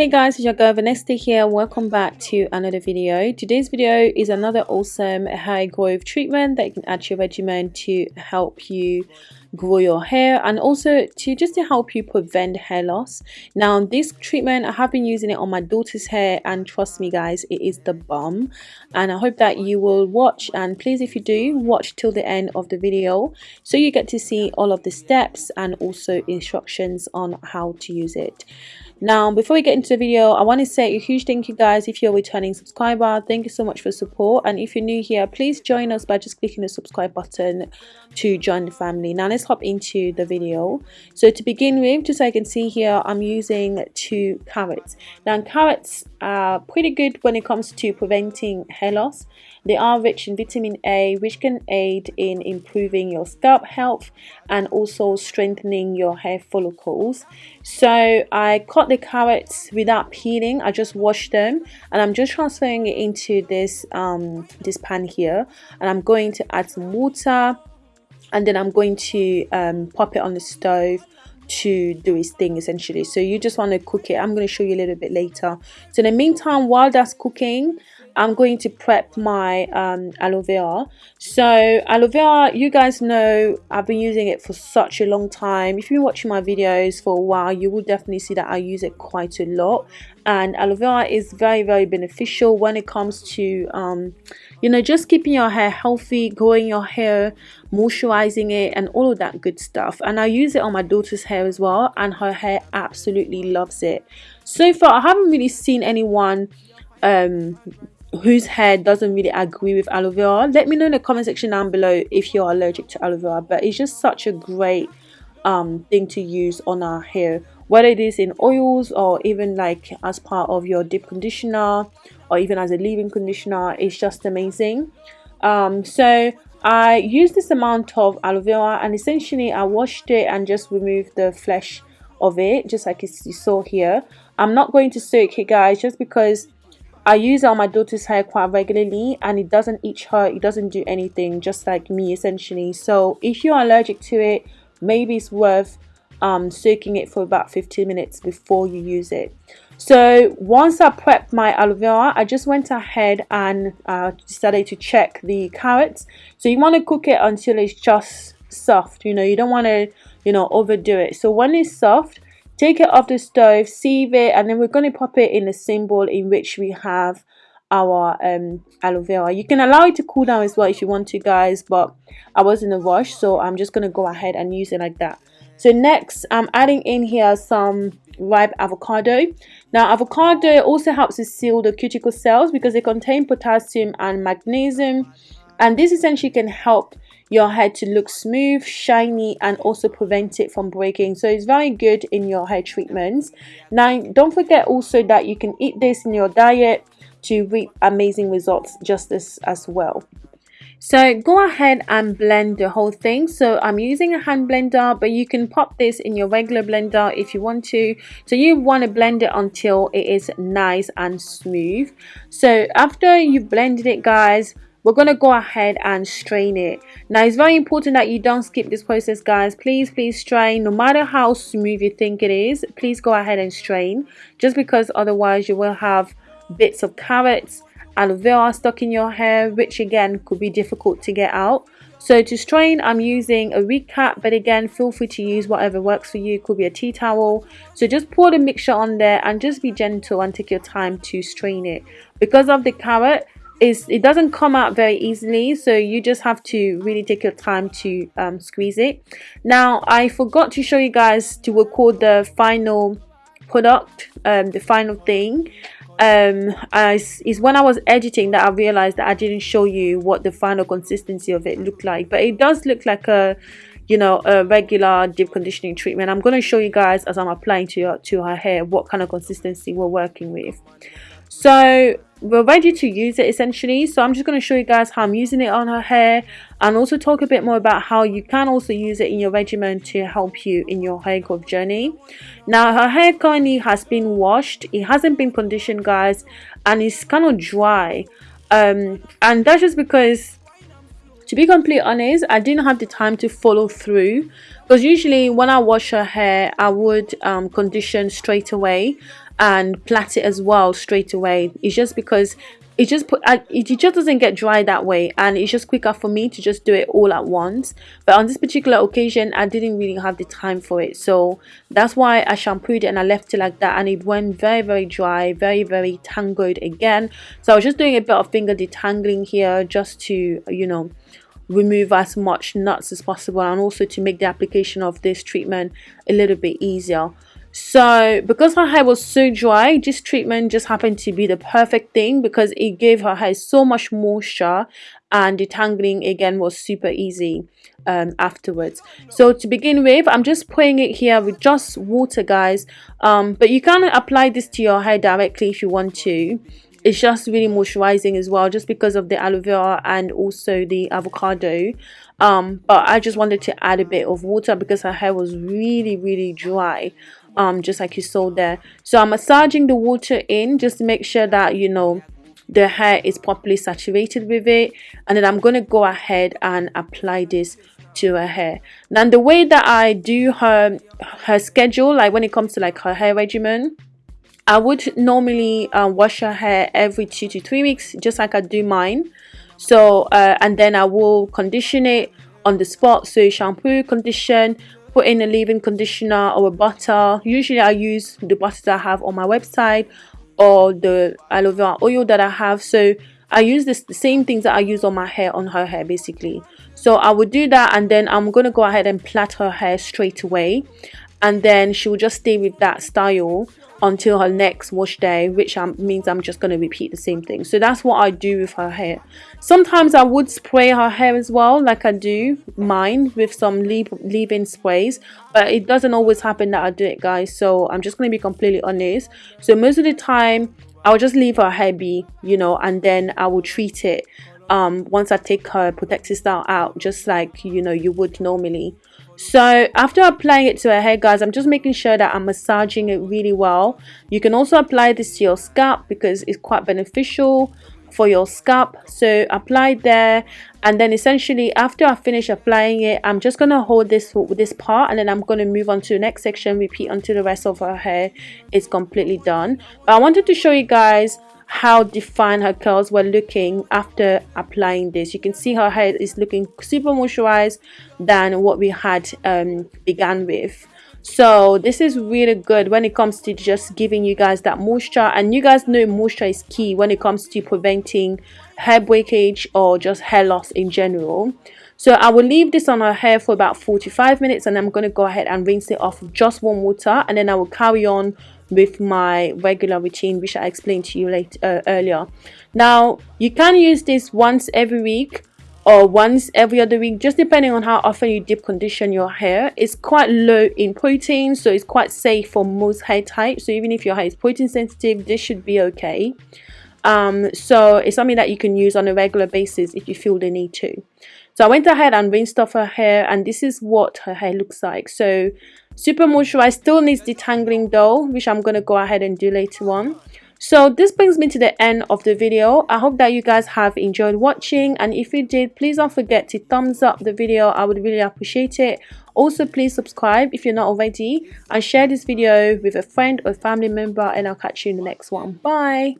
Hey guys, it's your girl Vanessa here. Welcome back to another video. Today's video is another awesome hair growth treatment that you can add to your regimen to help you grow your hair and also to just to help you prevent hair loss. Now this treatment, I have been using it on my daughter's hair and trust me guys, it is the bomb. And I hope that you will watch and please if you do, watch till the end of the video so you get to see all of the steps and also instructions on how to use it. Now, before we get into the video, I want to say a huge thank you guys if you're a returning subscriber. Thank you so much for support. And if you're new here, please join us by just clicking the subscribe button to join the family. Now, let's hop into the video. So to begin with, just so I can see here, I'm using two carrots. Now, carrots are pretty good when it comes to preventing hair loss. They are rich in vitamin A, which can aid in improving your scalp health and also strengthening your hair follicles. So I cut the carrots without peeling. I just washed them and I'm just transferring it into this um, this pan here. And I'm going to add some water and then I'm going to um, pop it on the stove to do its thing essentially. So you just want to cook it. I'm going to show you a little bit later. So in the meantime while that's cooking I'm going to prep my um, aloe vera. So aloe vera, you guys know I've been using it for such a long time. If you've been watching my videos for a while, you will definitely see that I use it quite a lot. And aloe vera is very, very beneficial when it comes to, um, you know, just keeping your hair healthy, growing your hair, moisturizing it, and all of that good stuff. And I use it on my daughter's hair as well, and her hair absolutely loves it. So far, I haven't really seen anyone um whose hair doesn't really agree with aloe vera let me know in the comment section down below if you're allergic to aloe vera but it's just such a great um thing to use on our hair. Whether it is in oils or even like as part of your deep conditioner or even as a leave-in conditioner it's just amazing. Um so i used this amount of aloe vera and essentially i washed it and just removed the flesh of it just like you saw here. I'm not going to soak it guys just because I use it on my daughter's hair quite regularly and it doesn't itch her, it doesn't do anything, just like me essentially. So if you're allergic to it, maybe it's worth um, soaking it for about 15 minutes before you use it. So once I prepped my aloe vera, I just went ahead and uh, decided to check the carrots. So you want to cook it until it's just soft, you know, you don't want to, you know, overdo it. So when it's soft, take it off the stove sieve it and then we're going to pop it in a same bowl in which we have our um, aloe vera. You can allow it to cool down as well if you want to guys but i was in a rush so i'm just going to go ahead and use it like that. So next i'm adding in here some ripe avocado. Now avocado also helps to seal the cuticle cells because they contain potassium and magnesium and this essentially can help your hair to look smooth shiny and also prevent it from breaking. So it's very good in your hair treatments. Now don't forget also that you can eat this in your diet to reap amazing results just as as well. So go ahead and blend the whole thing. So i'm using a hand blender but you can pop this in your regular blender if you want to. So you want to blend it until it is nice and smooth. So after you've blended it guys we're going to go ahead and strain it. Now it's very important that you don't skip this process guys. Please please strain. No matter how smooth you think it is please go ahead and strain. Just because otherwise you will have bits of carrots and aloe vera stuck in your hair which again could be difficult to get out. So to strain i'm using a wig cap but again feel free to use whatever works for you. It could be a tea towel. So just pour the mixture on there and just be gentle and take your time to strain it. Because of the carrot is it doesn't come out very easily so you just have to really take your time to um, squeeze it. Now I forgot to show you guys to record the final product um, the final thing. Um, as is when I was editing that I realized that I didn't show you what the final consistency of it looked like but it does look like a you know a regular deep conditioning treatment. I'm going to show you guys as I'm applying to, to her hair what kind of consistency we're working with so we're ready to use it essentially. So i'm just going to show you guys how i'm using it on her hair and also talk a bit more about how you can also use it in your regimen to help you in your hair growth journey. Now her hair currently has been washed. It hasn't been conditioned guys and it's kind of dry. Um, and that's just because to be completely honest i didn't have the time to follow through. Because usually when i wash her hair i would um, condition straight away and plait it as well straight away. It's just because it just put it just doesn't get dry that way and it's just quicker for me to just do it all at once. But on this particular occasion i didn't really have the time for it. So that's why i shampooed it and i left it like that and it went very very dry very very tangled again. So i was just doing a bit of finger detangling here just to you know remove as much knots as possible and also to make the application of this treatment a little bit easier so because her hair was so dry this treatment just happened to be the perfect thing because it gave her hair so much moisture and detangling again was super easy um, afterwards. So to begin with i'm just putting it here with just water guys. Um, but you can apply this to your hair directly if you want to. It's just really moisturizing as well just because of the aloe vera and also the avocado. Um, but i just wanted to add a bit of water because her hair was really really dry um just like you saw there. So i'm massaging the water in just to make sure that you know the hair is properly saturated with it. And then i'm going to go ahead and apply this to her hair. Now the way that i do her her schedule like when it comes to like her hair regimen i would normally uh, wash her hair every two to three weeks just like i do mine. So uh, and then i will condition it on the spot. So shampoo condition put in a leave-in conditioner or a butter. Usually i use the butter that i have on my website or the aloe vera oil that i have. So i use this the same things that i use on my hair on her hair basically. So i would do that and then i'm gonna go ahead and plait her hair straight away. And then she will just stay with that style until her next wash day which um, means I'm just going to repeat the same thing. So that's what I do with her hair. Sometimes I would spray her hair as well like I do mine with some leave-in sprays but it doesn't always happen that I do it guys. So I'm just going to be completely honest. So most of the time I'll just leave her hair be you know and then I will treat it um, once I take her protective style out just like you know you would normally. So after applying it to her hair guys i'm just making sure that i'm massaging it really well. You can also apply this to your scalp because it's quite beneficial for your scalp. So apply there. And then essentially after i finish applying it i'm just to hold this this part and then i'm to move on to the next section repeat until the rest of her hair. Is completely done. But i wanted to show you guys how defined her curls were looking after applying this. You can see her hair is looking super moisturized than what we had um, began with. So this is really good when it comes to just giving you guys that moisture. And you guys know moisture is key when it comes to preventing hair breakage or just hair loss in general. So I will leave this on her hair for about 45 minutes and I'm going to go ahead and rinse it off with just warm water and then I will carry on with my regular routine which I explained to you late, uh, earlier. Now you can use this once every week or once every other week just depending on how often you deep condition your hair. It's quite low in protein so it's quite safe for most hair types. So even if your hair is protein sensitive this should be okay. Um, so it's something that you can use on a regular basis if you feel the need to. So I went ahead and rinsed off her hair and this is what her hair looks like. So super moisturized still needs detangling though which i'm gonna go ahead and do later on. So this brings me to the end of the video. I hope that you guys have enjoyed watching and if you did please don't forget to thumbs up the video. I would really appreciate it. Also please subscribe if you're not already and share this video with a friend or family member and i'll catch you in the next one. Bye